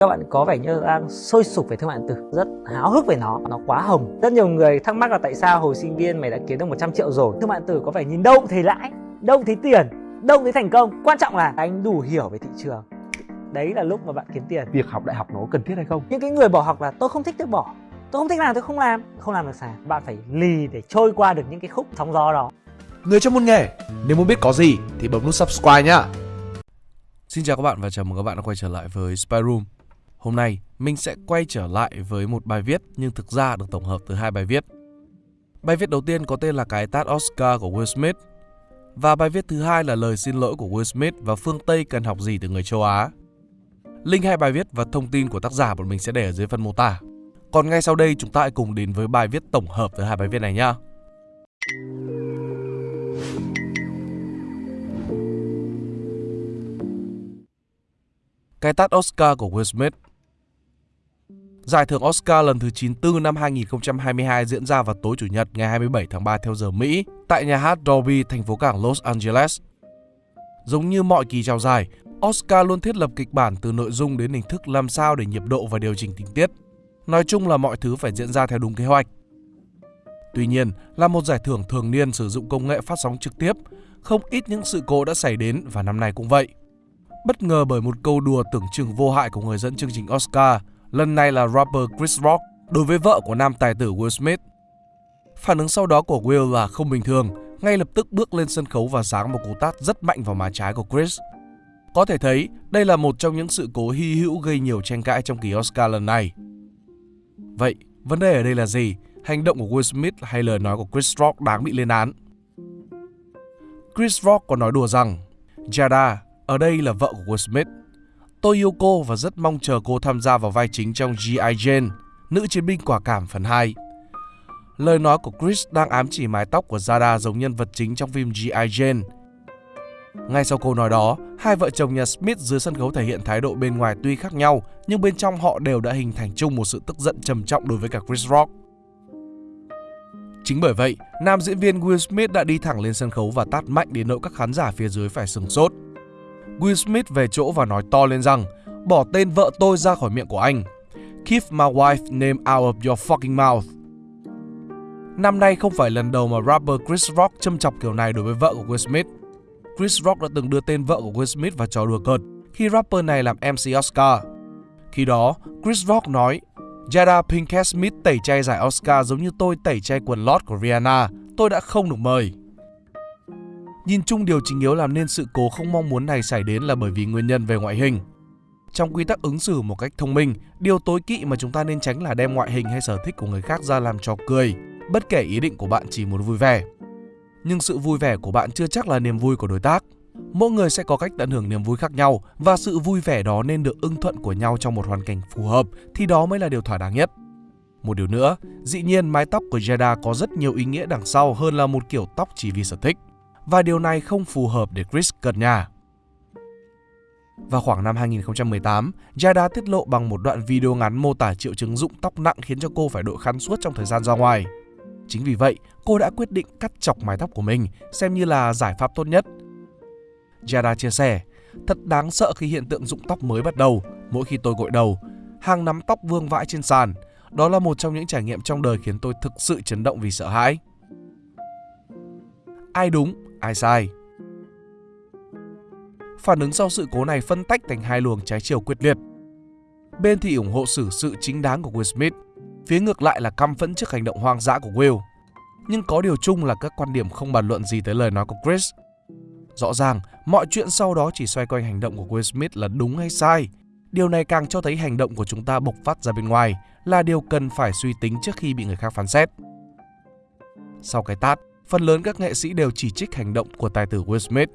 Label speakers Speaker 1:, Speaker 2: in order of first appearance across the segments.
Speaker 1: các bạn có vẻ như đang sôi sục về thương mại điện tử rất háo hức về nó nó quá hồng. Rất nhiều người thắc mắc là tại sao hồi sinh viên mày đã kiếm được 100 triệu rồi? Thương mại điện tử có vẻ nhìn đâu cũng thấy lãi đâu cũng thấy tiền đâu cũng thấy thành công. Quan trọng là anh đủ hiểu về thị trường. Đấy là lúc mà bạn kiếm tiền.
Speaker 2: Việc học đại học nó cần thiết hay không?
Speaker 1: Những cái người bỏ học là tôi không thích tôi bỏ. Tôi không thích làm tôi không làm. Không làm được sao? Bạn phải lì để trôi qua được những cái khúc sóng gió đó.
Speaker 3: Người trong môn nghề, nếu muốn biết có gì thì bấm nút subscribe nhá. Xin chào các bạn và chào mừng các bạn đã quay trở lại với Spy Room. Hôm nay, mình sẽ quay trở lại với một bài viết, nhưng thực ra được tổng hợp từ hai bài viết. Bài viết đầu tiên có tên là cái tát Oscar của Will Smith, và bài viết thứ hai là lời xin lỗi của Will Smith và phương Tây cần học gì từ người châu Á. Link hai bài viết và thông tin của tác giả bọn mình sẽ để ở dưới phần mô tả. Còn ngay sau đây, chúng ta hãy cùng đến với bài viết tổng hợp từ hai bài viết này nhé. Cái tát Oscar của Will Smith Giải thưởng Oscar lần thứ 94 năm 2022 diễn ra vào tối Chủ nhật ngày 27 tháng 3 theo giờ Mỹ tại nhà hát Dolby, thành phố cảng Los Angeles. Giống như mọi kỳ trao giải, Oscar luôn thiết lập kịch bản từ nội dung đến hình thức làm sao để nhịp độ và điều chỉnh tình tiết. Nói chung là mọi thứ phải diễn ra theo đúng kế hoạch. Tuy nhiên, là một giải thưởng thường niên sử dụng công nghệ phát sóng trực tiếp, không ít những sự cố đã xảy đến và năm nay cũng vậy. Bất ngờ bởi một câu đùa tưởng chừng vô hại của người dẫn chương trình Oscar, lần này là rapper Chris Rock đối với vợ của nam tài tử Will Smith. Phản ứng sau đó của Will là không bình thường, ngay lập tức bước lên sân khấu và giáng một cú tát rất mạnh vào má trái của Chris. Có thể thấy, đây là một trong những sự cố hy hữu gây nhiều tranh cãi trong kỳ Oscar lần này. Vậy, vấn đề ở đây là gì? Hành động của Will Smith hay lời nói của Chris Rock đáng bị lên án? Chris Rock có nói đùa rằng, Jada, ở đây là vợ của Will Smith. Tôi yêu cô và rất mong chờ cô tham gia vào vai chính trong G.I. Jane, nữ chiến binh quả cảm phần 2. Lời nói của Chris đang ám chỉ mái tóc của Zada giống nhân vật chính trong phim G.I. Jane. Ngay sau câu nói đó, hai vợ chồng nhà Smith dưới sân khấu thể hiện thái độ bên ngoài tuy khác nhau, nhưng bên trong họ đều đã hình thành chung một sự tức giận trầm trọng đối với cả Chris Rock. Chính bởi vậy, nam diễn viên Will Smith đã đi thẳng lên sân khấu và tát mạnh đến nỗi các khán giả phía dưới phải sừng sốt. Will Smith về chỗ và nói to lên rằng bỏ tên vợ tôi ra khỏi miệng của anh. Keep my wife name out of your fucking mouth. Năm nay không phải lần đầu mà rapper Chris Rock châm chọc kiểu này đối với vợ của Will Smith. Chris Rock đã từng đưa tên vợ của Will Smith vào trò đùa cợt khi rapper này làm MC Oscar. Khi đó, Chris Rock nói Jada Pinkett Smith tẩy chay giải Oscar giống như tôi tẩy chay quần lót của Rihanna, tôi đã không được mời. Nhìn chung điều chính yếu làm nên sự cố không mong muốn này xảy đến là bởi vì nguyên nhân về ngoại hình. Trong quy tắc ứng xử một cách thông minh, điều tối kỵ mà chúng ta nên tránh là đem ngoại hình hay sở thích của người khác ra làm trò cười, bất kể ý định của bạn chỉ muốn vui vẻ. Nhưng sự vui vẻ của bạn chưa chắc là niềm vui của đối tác. Mỗi người sẽ có cách tận hưởng niềm vui khác nhau và sự vui vẻ đó nên được ưng thuận của nhau trong một hoàn cảnh phù hợp thì đó mới là điều thỏa đáng nhất. Một điều nữa, dĩ nhiên mái tóc của Jada có rất nhiều ý nghĩa đằng sau hơn là một kiểu tóc chỉ vì sở thích và điều này không phù hợp để Chris cất nhà. Vào khoảng năm 2018, Jada tiết lộ bằng một đoạn video ngắn mô tả triệu chứng rụng tóc nặng khiến cho cô phải đội khăn suốt trong thời gian ra ngoài. Chính vì vậy, cô đã quyết định cắt chọc mái tóc của mình, xem như là giải pháp tốt nhất. Jada chia sẻ, thật đáng sợ khi hiện tượng rụng tóc mới bắt đầu. Mỗi khi tôi gội đầu, hàng nắm tóc vương vãi trên sàn. Đó là một trong những trải nghiệm trong đời khiến tôi thực sự chấn động vì sợ hãi. Ai đúng, ai sai. Phản ứng sau sự cố này phân tách thành hai luồng trái chiều quyết liệt. Bên thì ủng hộ xử sự chính đáng của Will Smith, phía ngược lại là căm phẫn trước hành động hoang dã của Will. Nhưng có điều chung là các quan điểm không bàn luận gì tới lời nói của Chris. Rõ ràng, mọi chuyện sau đó chỉ xoay quanh hành động của Will Smith là đúng hay sai. Điều này càng cho thấy hành động của chúng ta bộc phát ra bên ngoài là điều cần phải suy tính trước khi bị người khác phán xét. Sau cái tát, phần lớn các nghệ sĩ đều chỉ trích hành động của tài tử Will Smith.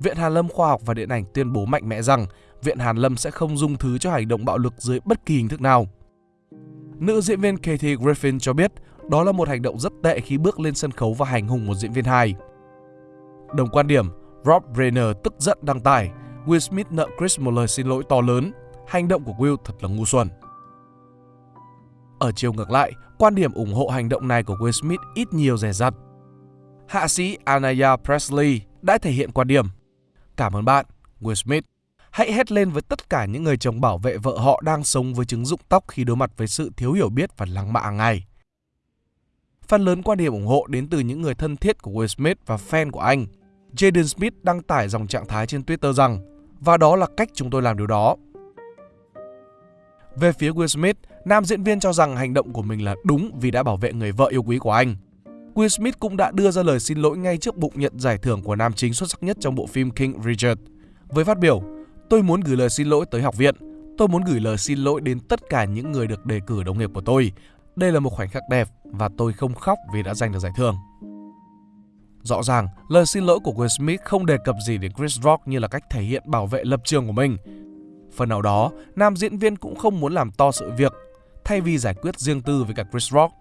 Speaker 3: Viện Hàn Lâm Khoa học và Điện ảnh tuyên bố mạnh mẽ rằng Viện Hàn Lâm sẽ không dung thứ cho hành động bạo lực dưới bất kỳ hình thức nào. Nữ diễn viên Katie Griffin cho biết đó là một hành động rất tệ khi bước lên sân khấu và hành hung một diễn viên hài. Đồng quan điểm, Rob Reiner tức giận đăng tải Will Smith nợ Chris một lời xin lỗi to lớn. Hành động của Will thật là ngu xuẩn. Ở chiều ngược lại, quan điểm ủng hộ hành động này của Will Smith ít nhiều rẻ rặt. Hạ sĩ Anaya Presley đã thể hiện quan điểm. Cảm ơn bạn, Will Smith. Hãy hét lên với tất cả những người chồng bảo vệ vợ họ đang sống với chứng dụng tóc khi đối mặt với sự thiếu hiểu biết và lăng mạ hàng ngày. Phần lớn quan điểm ủng hộ đến từ những người thân thiết của Will Smith và fan của anh. Jaden Smith đăng tải dòng trạng thái trên Twitter rằng và đó là cách chúng tôi làm điều đó. Về phía Will Smith, nam diễn viên cho rằng hành động của mình là đúng vì đã bảo vệ người vợ yêu quý của anh. Will Smith cũng đã đưa ra lời xin lỗi ngay trước bụng nhận giải thưởng của nam chính xuất sắc nhất trong bộ phim King Richard. Với phát biểu, tôi muốn gửi lời xin lỗi tới học viện. Tôi muốn gửi lời xin lỗi đến tất cả những người được đề cử đồng nghiệp của tôi. Đây là một khoảnh khắc đẹp và tôi không khóc vì đã giành được giải thưởng. Rõ ràng, lời xin lỗi của Will Smith không đề cập gì đến Chris Rock như là cách thể hiện bảo vệ lập trường của mình. Phần nào đó, nam diễn viên cũng không muốn làm to sự việc, thay vì giải quyết riêng tư với cả Chris Rock.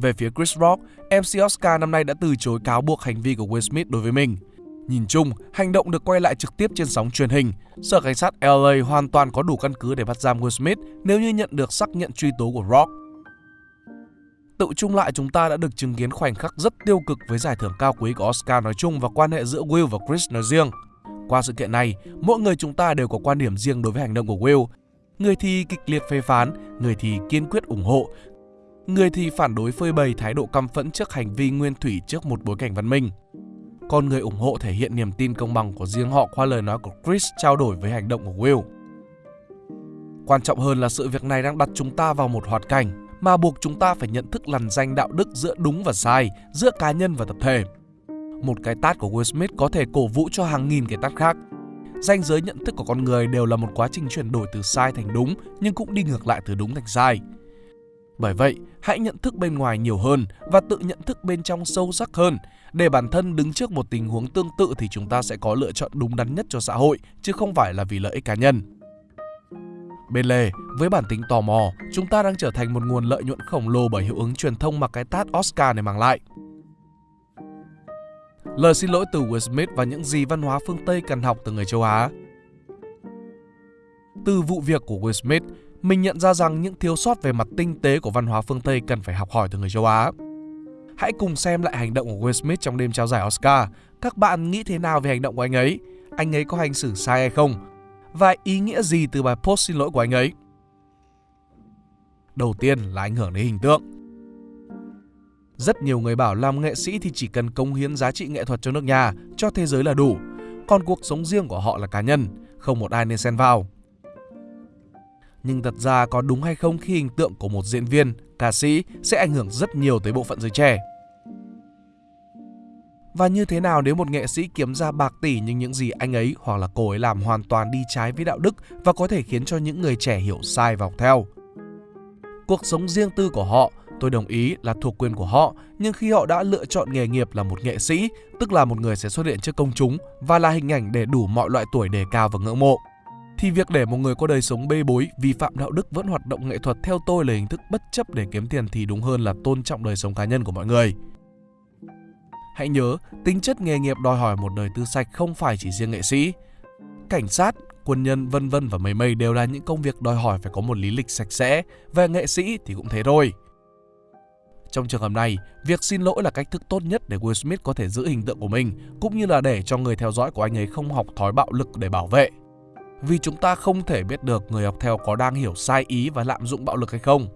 Speaker 3: Về phía Chris Rock, MC Oscar năm nay đã từ chối cáo buộc hành vi của Will Smith đối với mình. Nhìn chung, hành động được quay lại trực tiếp trên sóng truyền hình. Sở cảnh sát LA hoàn toàn có đủ căn cứ để bắt giam Will Smith nếu như nhận được xác nhận truy tố của Rock. Tự chung lại chúng ta đã được chứng kiến khoảnh khắc rất tiêu cực với giải thưởng cao quý của Oscar nói chung và quan hệ giữa Will và Chris nói riêng. Qua sự kiện này, mỗi người chúng ta đều có quan điểm riêng đối với hành động của Will. Người thì kịch liệt phê phán, người thì kiên quyết ủng hộ, người thì phản đối phơi bày thái độ căm phẫn trước hành vi nguyên thủy trước một bối cảnh văn minh. Còn người ủng hộ thể hiện niềm tin công bằng của riêng họ qua lời nói của Chris trao đổi với hành động của Will. Quan trọng hơn là sự việc này đang đặt chúng ta vào một hoạt cảnh mà buộc chúng ta phải nhận thức lằn danh đạo đức giữa đúng và sai, giữa cá nhân và tập thể. Một cái tát của Will Smith có thể cổ vũ cho hàng nghìn cái tát khác. Danh giới nhận thức của con người đều là một quá trình chuyển đổi từ sai thành đúng nhưng cũng đi ngược lại từ đúng thành sai. Bởi vậy, hãy nhận thức bên ngoài nhiều hơn và tự nhận thức bên trong sâu sắc hơn. Để bản thân đứng trước một tình huống tương tự thì chúng ta sẽ có lựa chọn đúng đắn nhất cho xã hội, chứ không phải là vì lợi ích cá nhân. Bên lề, với bản tính tò mò, chúng ta đang trở thành một nguồn lợi nhuận khổng lồ bởi hiệu ứng truyền thông mà cái tát Oscar này mang lại. Lời xin lỗi từ Will Smith và những gì văn hóa phương Tây cần học từ người châu Á. Từ vụ việc của Will Smith, mình nhận ra rằng những thiếu sót về mặt tinh tế của văn hóa phương Tây cần phải học hỏi từ người châu Á. Hãy cùng xem lại hành động của Will Smith trong đêm trao giải Oscar. Các bạn nghĩ thế nào về hành động của anh ấy? Anh ấy có hành xử sai hay không? Và ý nghĩa gì từ bài post xin lỗi của anh ấy? Đầu tiên là ảnh hưởng đến hình tượng. Rất nhiều người bảo làm nghệ sĩ thì chỉ cần công hiến giá trị nghệ thuật cho nước nhà, cho thế giới là đủ. Còn cuộc sống riêng của họ là cá nhân, không một ai nên xen vào. Nhưng thật ra có đúng hay không khi hình tượng của một diễn viên, ca sĩ sẽ ảnh hưởng rất nhiều tới bộ phận giới trẻ. Và như thế nào nếu một nghệ sĩ kiếm ra bạc tỷ nhưng những gì anh ấy hoặc là cô ấy làm hoàn toàn đi trái với đạo đức và có thể khiến cho những người trẻ hiểu sai và học theo. Cuộc sống riêng tư của họ, tôi đồng ý là thuộc quyền của họ, nhưng khi họ đã lựa chọn nghề nghiệp là một nghệ sĩ, tức là một người sẽ xuất hiện trước công chúng và là hình ảnh để đủ mọi loại tuổi đề cao và ngưỡng mộ, thì việc để một người có đời sống bê bối, vi phạm đạo đức vẫn hoạt động nghệ thuật theo tôi là hình thức bất chấp để kiếm tiền thì đúng hơn là tôn trọng đời sống cá nhân của mọi người. Hãy nhớ, tính chất nghề nghiệp đòi hỏi một đời tư sạch không phải chỉ riêng nghệ sĩ. Cảnh sát, quân nhân vân vân và mây mây đều là những công việc đòi hỏi phải có một lý lịch sạch sẽ, về nghệ sĩ thì cũng thế thôi. Trong trường hợp này, việc xin lỗi là cách thức tốt nhất để Will Smith có thể giữ hình tượng của mình, cũng như là để cho người theo dõi của anh ấy không học thói bạo lực để bảo vệ. Vì chúng ta không thể biết được người học theo có đang hiểu sai ý và lạm dụng bạo lực hay không.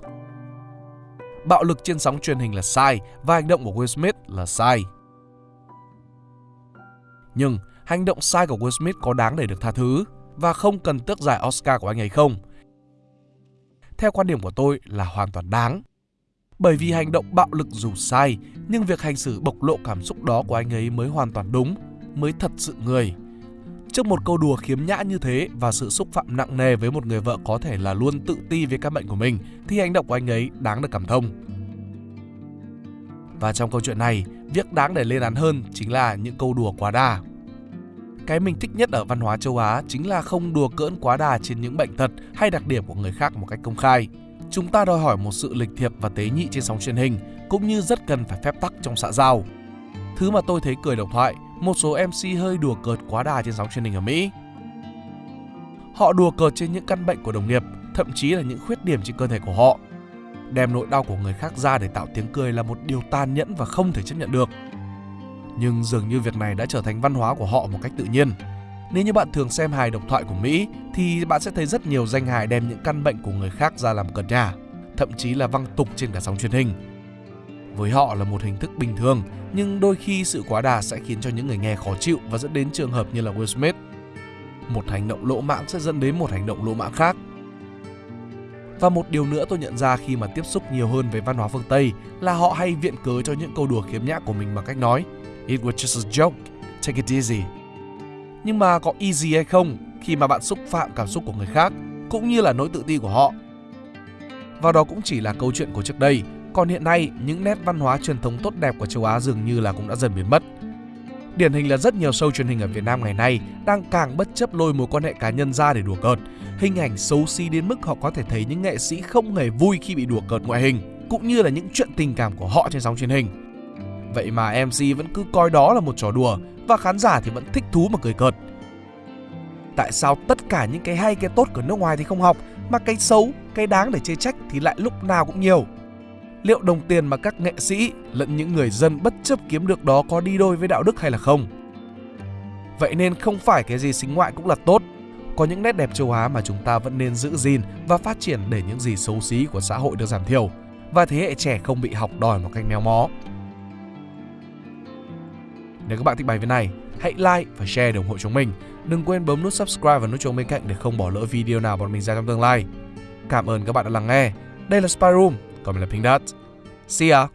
Speaker 3: Bạo lực trên sóng truyền hình là sai và hành động của Will Smith là sai. Nhưng hành động sai của Will Smith có đáng để được tha thứ và không cần tước giải Oscar của anh ấy không? Theo quan điểm của tôi là hoàn toàn đáng. Bởi vì hành động bạo lực dù sai, nhưng việc hành xử bộc lộ cảm xúc đó của anh ấy mới hoàn toàn đúng, mới thật sự người. Trước một câu đùa khiếm nhã như thế và sự xúc phạm nặng nề với một người vợ có thể là luôn tự ti về các bệnh của mình thì hành động của anh ấy đáng được cảm thông. Và trong câu chuyện này, việc đáng để lên án hơn chính là những câu đùa quá đà. Cái mình thích nhất ở văn hóa châu Á chính là không đùa cỡn quá đà trên những bệnh tật hay đặc điểm của người khác một cách công khai. Chúng ta đòi hỏi một sự lịch thiệp và tế nhị trên sóng truyền hình, cũng như rất cần phải phép tắc trong xã giao. Thứ mà tôi thấy cười độc thoại, một số MC hơi đùa cợt quá đà trên sóng truyền hình ở Mỹ. Họ đùa cợt trên những căn bệnh của đồng nghiệp, thậm chí là những khuyết điểm trên cơ thể của họ. Đem nỗi đau của người khác ra để tạo tiếng cười là một điều tàn nhẫn và không thể chấp nhận được. Nhưng dường như việc này đã trở thành văn hóa của họ một cách tự nhiên. Nếu như bạn thường xem hài độc thoại của Mỹ thì bạn sẽ thấy rất nhiều danh hài đem những căn bệnh của người khác ra làm cợt nhả, thậm chí là văng tục trên cả sóng truyền hình. Với họ là một hình thức bình thường, nhưng đôi khi sự quá đà sẽ khiến cho những người nghe khó chịu và dẫn đến trường hợp như là Will Smith. Một hành động lỗ mãng sẽ dẫn đến một hành động lỗ mãng khác. Và một điều nữa tôi nhận ra khi mà tiếp xúc nhiều hơn với văn hóa phương Tây là họ hay viện cớ cho những câu đùa khiếm nhã của mình bằng cách nói It was just a joke, take it easy. Nhưng mà có easy hay không khi mà bạn xúc phạm cảm xúc của người khác cũng như là nỗi tự ti của họ. Và đó cũng chỉ là câu chuyện của trước đây, còn hiện nay những nét văn hóa truyền thống tốt đẹp của châu Á dường như là cũng đã dần biến mất. Điển hình là rất nhiều show truyền hình ở Việt Nam ngày nay đang càng bất chấp lôi mối quan hệ cá nhân ra để đùa cợt. Hình ảnh xấu xí đến mức họ có thể thấy những nghệ sĩ không hề vui khi bị đùa cợt ngoại hình, cũng như là những chuyện tình cảm của họ trên sóng truyền hình. Vậy mà MC vẫn cứ coi đó là một trò đùa và khán giả thì vẫn thích thú mà cười cợt. Tại sao tất cả những cái hay cái tốt của nước ngoài thì không học mà cái xấu, cái đáng để chê trách thì lại lúc nào cũng nhiều? Liệu đồng tiền mà các nghệ sĩ lẫn những người dân bất chấp kiếm được đó có đi đôi với đạo đức hay là không? Vậy nên không phải cái gì xính ngoại cũng là tốt. Có những nét đẹp châu Á mà chúng ta vẫn nên giữ gìn và phát triển để những gì xấu xí của xã hội được giảm thiểu và thế hệ trẻ không bị học đòi một cách méo mó. Nếu các bạn thích bài viết này, hãy like và share để ủng hộ chúng mình. Đừng quên bấm nút subscribe và nút chuông bên cạnh để không bỏ lỡ video nào bọn mình ra trong tương lai. Cảm ơn các bạn đã lắng nghe. Đây là Spy Room, còn mình là Pink Dot. See ya!